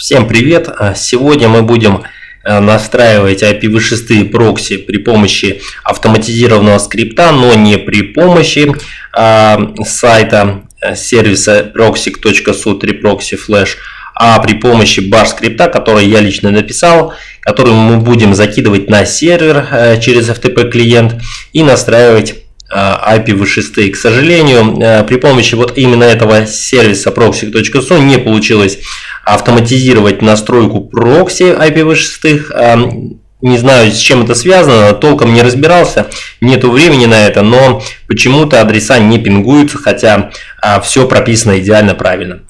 Всем привет! А, сегодня мы будем э, настраивать IPv6 прокси при помощи автоматизированного скрипта, но не при помощи а, сайта э, сервиса proxy.su3proxy flash, а при помощи bash скрипта, который я лично написал, который мы будем закидывать на сервер э, через FTP клиент и настраивать IPv6. К сожалению, при помощи вот именно этого сервиса proxy.su не получилось автоматизировать настройку прокси IPv6. Не знаю, с чем это связано, толком не разбирался, нету времени на это, но почему-то адреса не пингуются, хотя а, все прописано идеально правильно.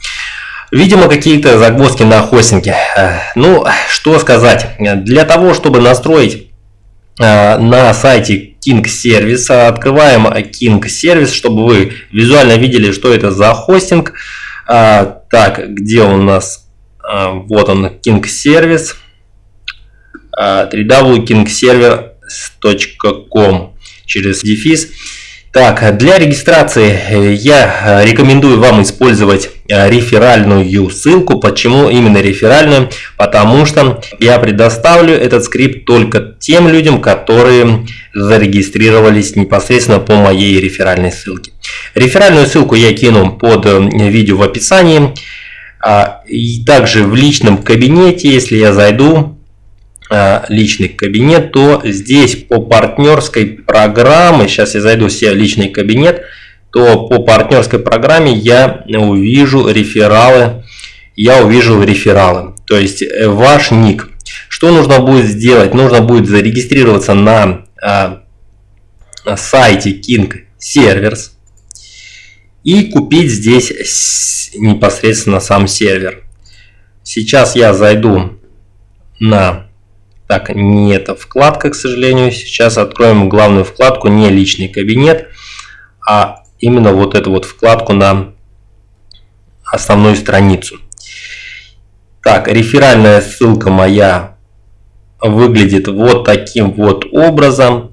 Видимо, какие-то загвоздки на хостинге. Э, ну, что сказать. Для того, чтобы настроить э, на сайте King сервиса, открываем King сервис, чтобы вы визуально видели, что это за хостинг. А, так, где у нас а, вот он, King Service. www.kingserver.com через дефис. Так, для регистрации э, я рекомендую вам использовать э, реферальную ссылку. Почему именно реферальную? Потому что я предоставлю этот скрипт только тем людям, которые зарегистрировались непосредственно по моей реферальной ссылке. Реферальную ссылку я кину под э, видео в описании. А, и также в личном кабинете, если я зайду, а, личный кабинет, то здесь по партнерской программе, сейчас я зайду в личный кабинет, то по партнерской программе я увижу рефералы, я увижу рефералы, то есть э, ваш ник. Что нужно будет сделать? Нужно будет зарегистрироваться на, а, на сайте King Servers и купить здесь непосредственно сам сервер. Сейчас я зайду на... Так, не эта вкладка, к сожалению. Сейчас откроем главную вкладку, не личный кабинет, а именно вот эту вот вкладку на основную страницу. Так, реферальная ссылка моя выглядит вот таким вот образом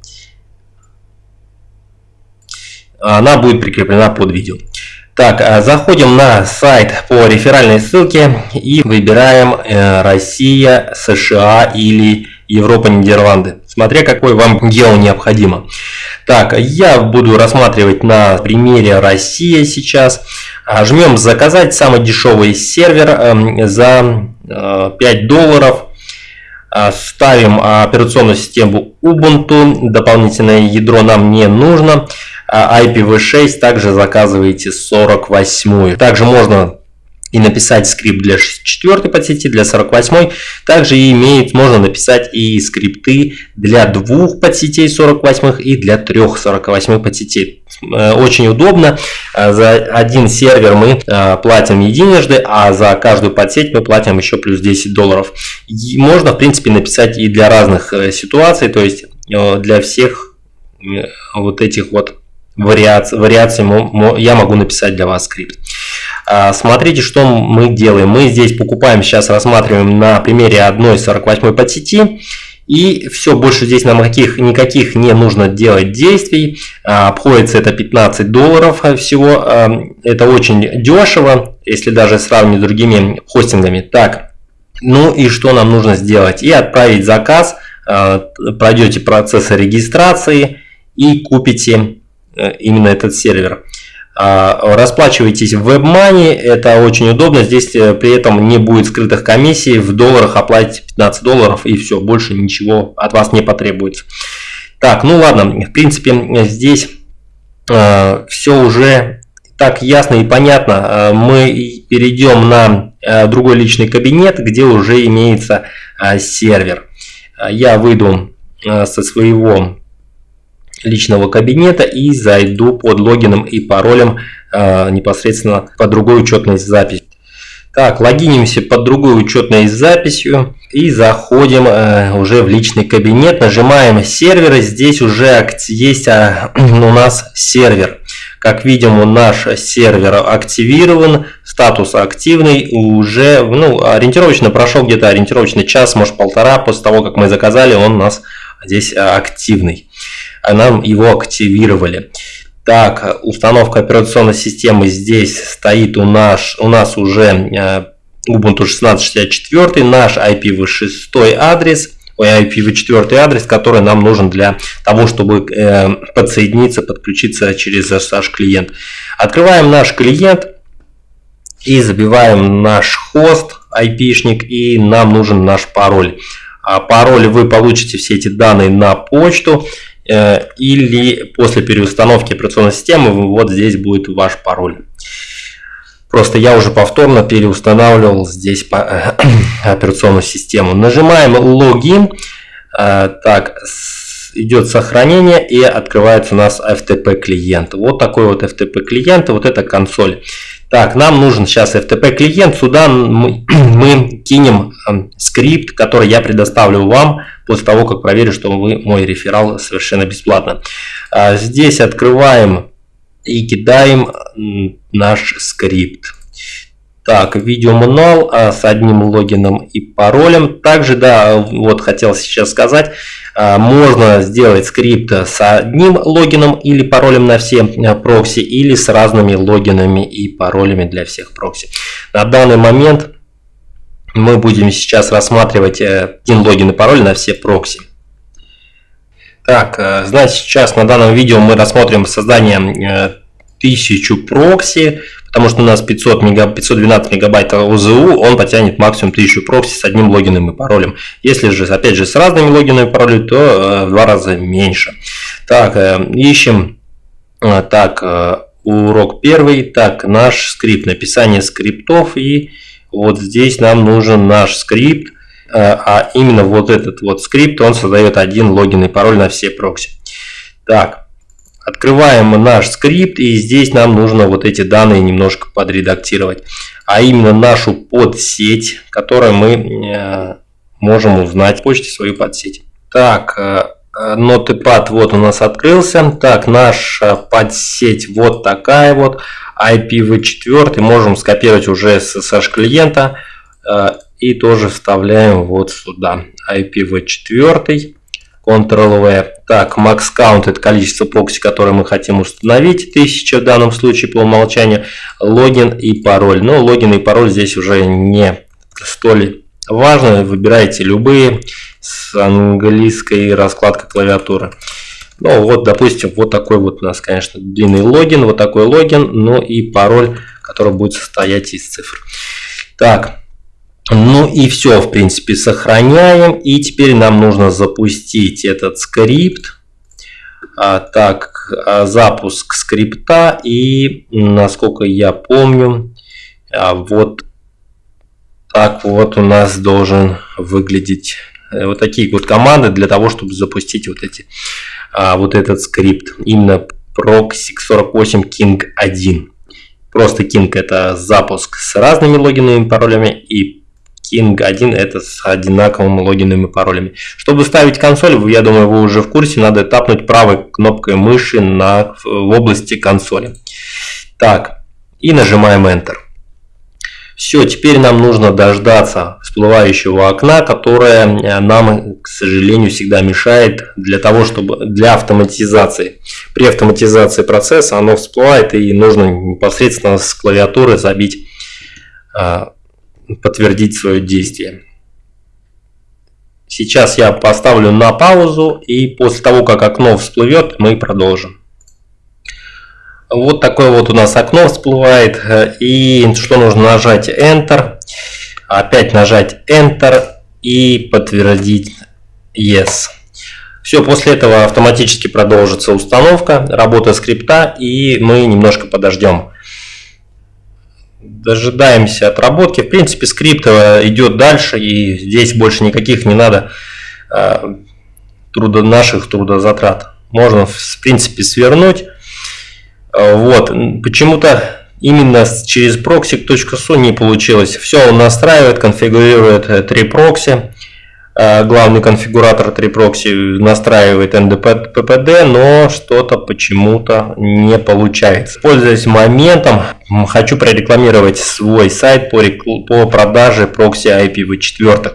она будет прикреплена под видео. Так, а, заходим на сайт по реферальной ссылке и выбираем э, Россия, США или Европа, Нидерланды. Смотря какой вам гео необходимо. Так, я буду рассматривать на примере Россия сейчас. Жмем заказать самый дешевый сервер эм, за 5 э, долларов. А, ставим операционную систему Ubuntu. Дополнительное ядро нам не нужно. А IPv6 также заказываете 48. Также можно и написать скрипт для 4 подсети, для 48. Также имеет, можно написать и скрипты для двух подсетей 48 и для трех 48 подсетей. Э, очень удобно. Э, за один сервер мы э, платим единожды, а за каждую подсеть мы платим еще плюс 10 долларов. И можно, в принципе, написать и для разных ситуаций, то есть для всех вот этих вот вариаций, вариаций я могу написать для вас скрипт. Смотрите, что мы делаем. Мы здесь покупаем, сейчас рассматриваем на примере одной 48 подсети. И все, больше здесь нам никаких, никаких не нужно делать действий. А, обходится это 15 долларов всего. А, это очень дешево, если даже сравнивать с другими хостингами. Так, ну и что нам нужно сделать? И отправить заказ. Пройдете процесс регистрации и купите Э, именно этот сервер. А, расплачивайтесь в WebMoney, это очень удобно, здесь э, при этом не будет скрытых комиссий, в долларах оплатите 15 долларов и все, больше ничего от вас не потребуется. Так, ну ладно, в принципе здесь э, все уже так ясно и понятно. Э, мы перейдем на э, другой личный кабинет, где уже имеется э, сервер. Я выйду со своего личного кабинета и зайду под логином и паролем э, непосредственно по другой учетной записи. Так, логинимся под другой учетной записью и заходим э, уже в личный кабинет, нажимаем серверы, здесь уже есть а, у нас сервер. Как видим, наш сервер активирован, статус активный, уже ну, ориентировочно прошел где-то ориентировочно час, может полтора после того, как мы заказали, он у нас здесь активный. А нам его активировали. Так, установка операционной системы здесь стоит у нас, у нас уже э, Ubuntu 16.64, наш IPv6 адрес, ой, IPv4 адрес, который нам нужен для того, чтобы э, подсоединиться, подключиться через SSH клиент. Открываем наш клиент и забиваем наш хост, IP-шник, и нам нужен наш пароль. А пароль вы получите все эти данные на почту или после переустановки операционной системы вот здесь будет ваш пароль. Просто я уже повторно переустанавливал здесь операционную систему. Нажимаем логин. Э, так, идет сохранение и открывается у нас FTP клиент. Вот такой вот FTP клиент, вот это консоль. Так, нам нужен сейчас FTP клиент. Сюда мы, мы кинем э, скрипт, который я предоставлю вам после того, как проверю, что вы мой реферал совершенно бесплатно. А, здесь открываем и кидаем наш скрипт. Так, видеомануал а, с одним логином и паролем. Также, да, вот хотел сейчас сказать, а, можно сделать скрипт с одним логином или паролем на все а, прокси, или с разными логинами и паролями для всех прокси. На данный момент мы будем сейчас рассматривать э, один логин и пароль на все прокси. Так, э, значит, сейчас на данном видео мы рассмотрим создание 1000 э, прокси, потому что у нас 500 мега, 512 мегабайт ОЗУ, он потянет максимум 1000 прокси с одним логином и паролем. Если же, опять же, с разными логинами и паролями, то э, в два раза меньше. Так, ищем, так, урок первый, так, наш скрипт, написание скриптов и вот здесь нам нужен наш скрипт, Э, а именно вот этот вот скрипт, он создает один логин и пароль на все прокси. Так, открываем наш скрипт, и здесь нам нужно вот эти данные немножко подредактировать. А именно нашу подсеть, которую мы э, можем узнать в почте свою подсеть. Так, э, Notepad вот у нас открылся. Так, наша подсеть вот такая вот. IPv4 можем скопировать уже с SSH клиента и тоже вставляем вот сюда IPv4 Ctrl-V. Так, max count это количество прокси, которое мы хотим установить, 1000 в данном случае по умолчанию, логин и пароль. Но логин и пароль здесь уже не столь важно, выбирайте любые с английской раскладкой клавиатуры. Ну вот, допустим, вот такой вот у нас, конечно, длинный логин, вот такой логин, ну и пароль, который будет состоять из цифр. Так, ну и все, в принципе, сохраняем. И теперь нам нужно запустить этот скрипт. А, так, а, запуск скрипта. И, насколько я помню, а, вот так вот у нас должен выглядеть э, вот такие вот команды для того, чтобы запустить вот эти а, вот этот скрипт. Именно proxy48 king 1. Просто king это запуск с разными логинами и паролями и King 1 это с одинаковыми логинами и паролями. Чтобы ставить консоль, я думаю, вы уже в курсе, надо тапнуть правой кнопкой мыши на, в области консоли. Так, и нажимаем Enter. Все, теперь нам нужно дождаться всплывающего окна, которое э, нам, к сожалению, всегда мешает для того, чтобы для автоматизации. При автоматизации процесса оно всплывает и нужно непосредственно с клавиатуры забить а, подтвердить свое действие. Сейчас я поставлю на паузу и после того, как окно всплывет, мы продолжим. Вот такое вот у нас окно всплывает. И что нужно нажать Enter. Опять нажать Enter и подтвердить Yes. Все, после этого автоматически продолжится установка, работа скрипта и мы немножко подождем дожидаемся отработки. В принципе, скрипт э, идет дальше, и здесь больше никаких не надо э, трудо, наших трудозатрат. Можно, в принципе, свернуть. Э, вот. Почему-то именно через proxy.su не получилось. Все он настраивает, конфигурирует три прокси. Э, главный конфигуратор 3proxy настраивает NDPPD, но что-то почему-то не получается. Пользуясь моментом, хочу прорекламировать свой сайт по, по продаже прокси IPv4.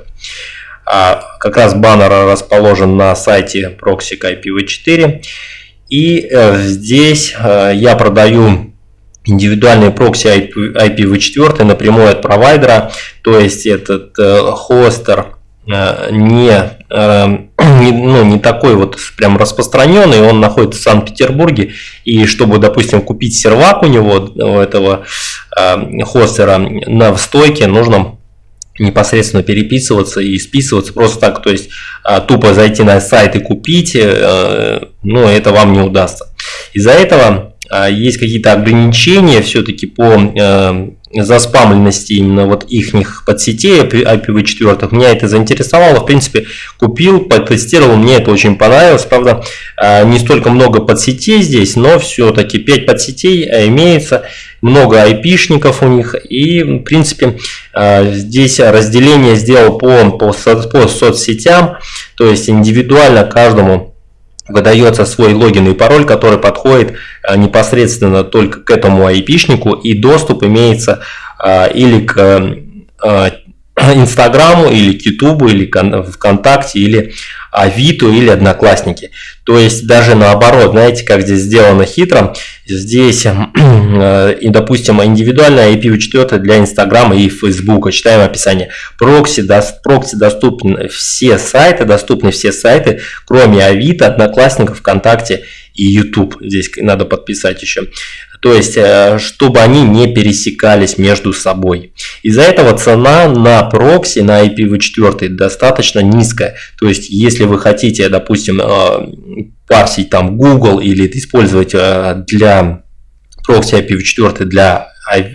А, как раз баннер расположен на сайте Proxy IPv4. И э, здесь э, я продаю индивидуальный прокси IPv4 напрямую от провайдера, то есть этот хостер не, э, не, ну, не такой вот прям распространенный, он находится в Санкт-Петербурге, и чтобы, допустим, купить сервак у него, у этого хостера на стойке, нужно непосредственно переписываться и списываться просто так, то есть тупо зайти на сайт и купить, ну, это вам не удастся. Из-за этого есть какие-то ограничения все-таки по э, заспамленности именно вот их подсетей IPv4. Меня это заинтересовало. В принципе, купил, потестировал, мне это очень понравилось. Правда, а, не столько много подсетей здесь, но все-таки 5 подсетей а, имеется, много айпишников у них. И, в принципе, здесь разделение сделал по, по, по соцсетям, то есть индивидуально каждому выдается свой логин и пароль, который подходит э, непосредственно только к этому айпишнику, и доступ имеется э, или к э, Инстаграму, или к Ютубу, или ВКонтакте, или Авито, или Одноклассники. То есть даже наоборот, знаете, как здесь сделано хитро, здесь, и, допустим, индивидуальная IPv4 для Инстаграма и Фейсбука, читаем описание. Прокси, прокси доступны все сайты, доступны все сайты, кроме Авито, Одноклассников, ВКонтакте и YouTube. Здесь надо подписать еще. То есть, э, чтобы они не пересекались между собой. Из-за этого цена на прокси, на IPv4 достаточно низкая. То есть, если вы хотите, допустим, э, парсить там Google или использовать э, для прокси IPv4 для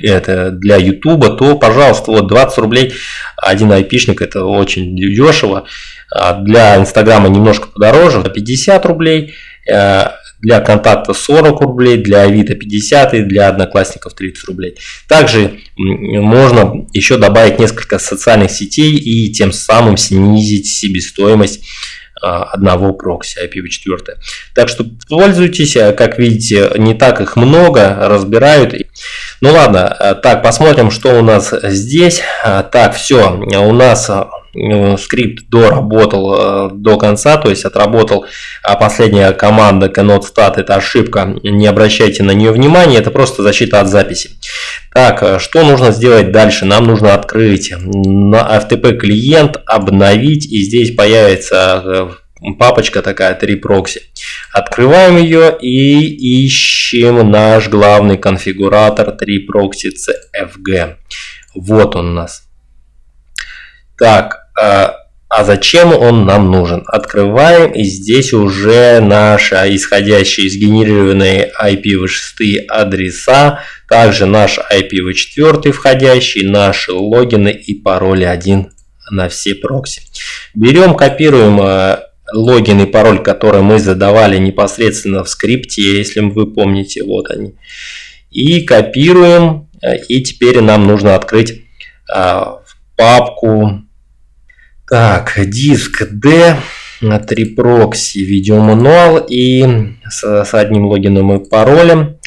это для YouTube, то, пожалуйста, вот 20 рублей один айпишник, это очень дешево. А для Инстаграма немножко подороже, 50 рублей для контакта 40 рублей, для Авито 50 и для Одноклассников 30 рублей. Также можно еще добавить несколько социальных сетей и тем самым снизить себестоимость а, одного прокси IPv4. Так что пользуйтесь, как видите, не так их много, разбирают. Ну ладно, так, посмотрим, что у нас здесь. Так, все, у нас скрипт доработал э, до конца, то есть отработал а последняя команда cannot stat, это ошибка, не обращайте на нее внимания, это просто защита от записи. Так, э, что нужно сделать дальше? Нам нужно открыть на FTP клиент, обновить, и здесь появится папочка такая 3 прокси. Открываем ее и ищем наш главный конфигуратор 3 прокси CFG. Вот он у нас. Так, а, а зачем он нам нужен? Открываем, и здесь уже наши исходящие из генерированной IPv6 адреса, также наш IPv4 входящий, наши логины и пароли один на все прокси. Берем, копируем а, логин и пароль, который мы задавали непосредственно в скрипте, если вы помните, вот они. И копируем, и теперь нам нужно открыть папку так, диск D, 3 прокси, видеомануал и с, с одним логином и паролем.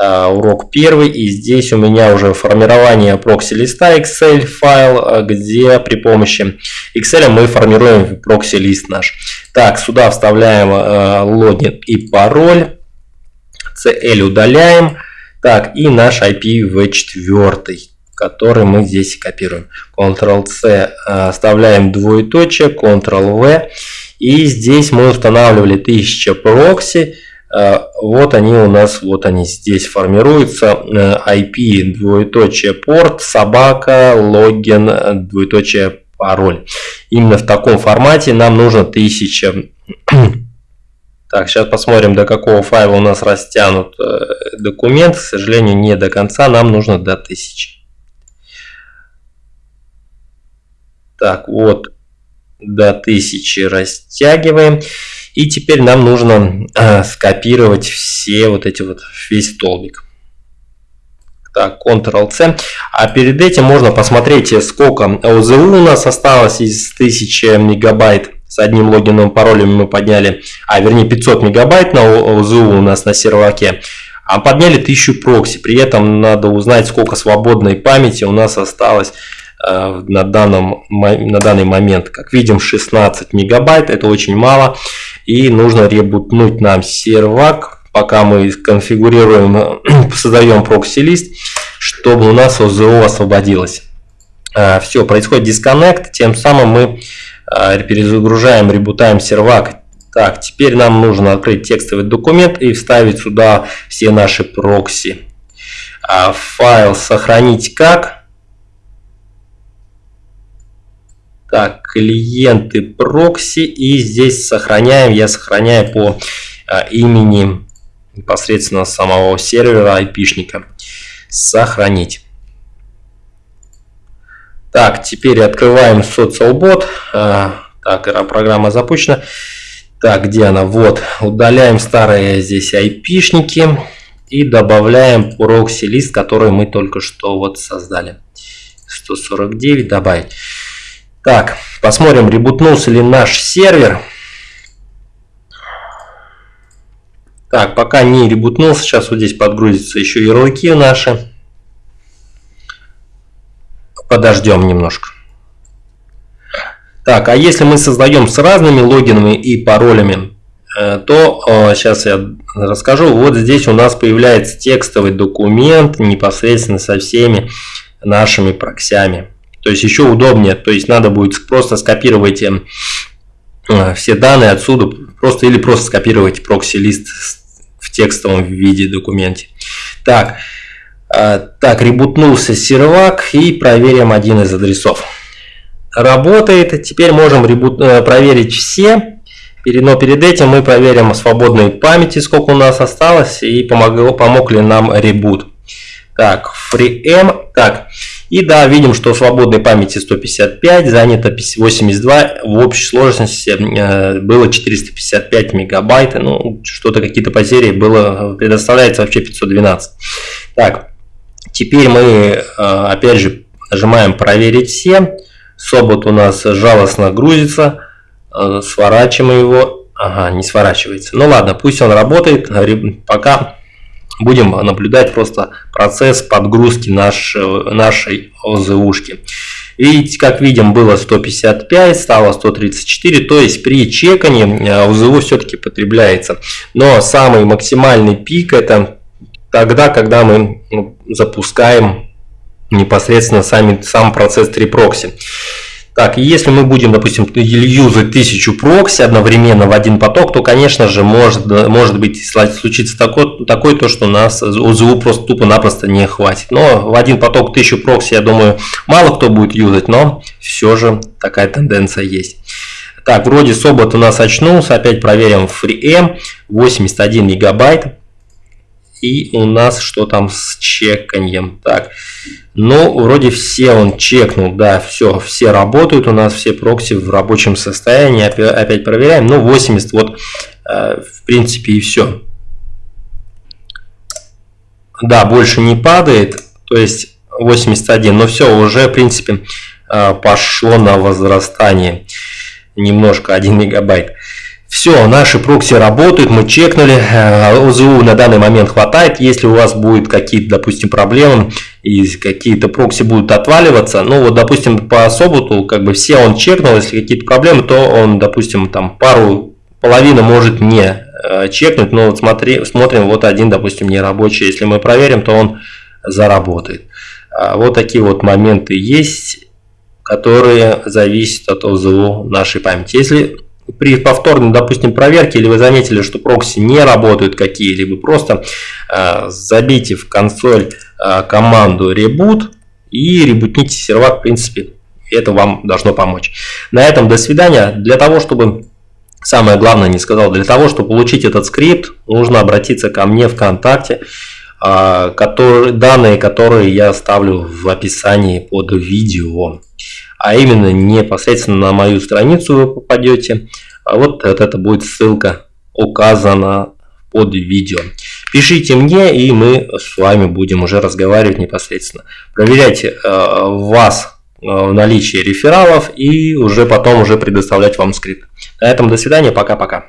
Uh, урок первый, и здесь у меня уже формирование прокси листа Excel файл, а, где при помощи Excel мы формируем прокси лист наш. Так, сюда вставляем uh, логин и пароль, CL удаляем, так, и наш IPv4 который мы здесь копируем. Ctrl-C э, оставляем двоеточие, Ctrl-V. И здесь мы устанавливали 1000 прокси. Э, вот они у нас, вот они здесь формируются. Э, IP, двоеточие, порт, собака, логин, двоеточие, пароль. Именно в таком формате нам нужно 1000 так, сейчас посмотрим, до какого файла у нас растянут документ. К сожалению, не до конца, нам нужно до 1000. Так, вот до 1000 растягиваем. И теперь нам нужно э, скопировать все вот эти вот, весь столбик. Так, Ctrl-C. А перед этим можно посмотреть, сколько ОЗУ у нас осталось из 1000 мегабайт. С одним логином паролем мы подняли, а вернее 500 мегабайт на ОЗУ у нас на серваке. А подняли 1000 прокси. При этом надо узнать, сколько свободной памяти у нас осталось на, данном, на данный момент. Как видим, 16 мегабайт, это очень мало. И нужно ребутнуть нам сервак. пока мы конфигурируем, создаем прокси-лист, чтобы у нас ОЗО освободилось. А, Все, происходит дисконнект, тем самым мы а, перезагружаем, ребутаем сервак. Так, теперь нам нужно открыть текстовый документ и вставить сюда все наши прокси. А, файл сохранить как? Так, клиенты прокси и здесь сохраняем, я сохраняю по имени непосредственно самого сервера айпишника. Сохранить. Так, теперь открываем SocialBot. А, так, программа запущена. Так, где она? Вот. Удаляем старые здесь айпишники и добавляем прокси лист, который мы только что вот создали. 149 добавить. Так, посмотрим, ребутнулся ли наш сервер. Так, пока не ребутнулся, сейчас вот здесь подгрузятся еще ярлыки наши. Подождем немножко. Так, а если мы создаем с разными логинами и паролями, э, то сейчас э, я расскажу. Вот здесь у нас появляется текстовый документ непосредственно со всеми нашими проксями. То есть еще удобнее. То есть надо будет просто скопировать э, все данные отсюда, просто или просто скопировать прокси-лист в текстовом виде документе. Так, а, так, ребутнулся сервак и проверим один из адресов. Работает. Теперь можем ребут, э, проверить все. Но перед этим мы проверим свободной памяти, сколько у нас осталось, и помог, помог ли нам ребут. Так, FreeM. Так, и да, видим, что свободной памяти 155, занято 82, в общей сложности э, было 455 мегабайт, ну, что-то какие-то потери было, предоставляется вообще 512. Так, Теперь мы, э, опять же, нажимаем «Проверить все». Собот у нас жалостно грузится. Э, сворачиваем его. Ага, не сворачивается. Ну ладно, пусть он работает. Пока будем наблюдать просто процесс подгрузки наш, нашей ОЗУшки. Видите, как видим, было 155, стало 134, то есть при чекании э, ОЗУ все-таки потребляется. Но самый максимальный пик это тогда, когда мы ну, запускаем непосредственно сами, сам процесс 3 прокси. Так, если мы будем, допустим, юзать тысячу прокси одновременно в один поток, то, конечно же, может, может быть случиться такое, такое то, что у нас УЗУ просто тупо-напросто не хватит. Но в один поток тысячу прокси, я думаю, мало кто будет юзать, но все же такая тенденция есть. Так, вроде Собот у нас очнулся, опять проверим FreeM, 81 мегабайт. И у нас что там с чеканьем? Так, ну, вроде все он чекнул, да, все, все работают, у нас все прокси в рабочем состоянии, опять, проверяем, ну, 80, вот, э, в принципе, и все. Да, больше не падает, то есть 81, но все, уже, в принципе, э, пошло на возрастание, немножко, 1 мегабайт. Все, наши прокси работают, мы чекнули, э, ОЗУ на данный момент хватает. Если у вас будут какие-то, допустим, проблемы и какие-то прокси будут отваливаться, ну вот, допустим, по Соботу, как бы все он чекнул, если какие-то проблемы, то он, допустим, там пару, половину может не э, чекнуть, но вот смотри, смотрим, вот один, допустим, не рабочий. Если мы проверим, то он заработает. А вот такие вот моменты есть, которые зависят от ОЗУ нашей памяти. Если при повторной, допустим, проверке, или вы заметили, что прокси не работают какие-либо, просто э, забейте в консоль э, команду reboot и ребутните сервак, в принципе, это вам должно помочь. На этом до свидания. Для того, чтобы, самое главное не сказал, для того, чтобы получить этот скрипт, нужно обратиться ко мне ВКонтакте, э, который, данные, которые я оставлю в описании под видео а именно непосредственно на мою страницу вы попадете. А вот, вот это будет ссылка указана под видео. Пишите мне, и мы с вами будем уже разговаривать непосредственно. Проверяйте э, вас э, наличие рефералов и уже потом уже предоставлять вам скрипт. На этом до свидания, пока-пока.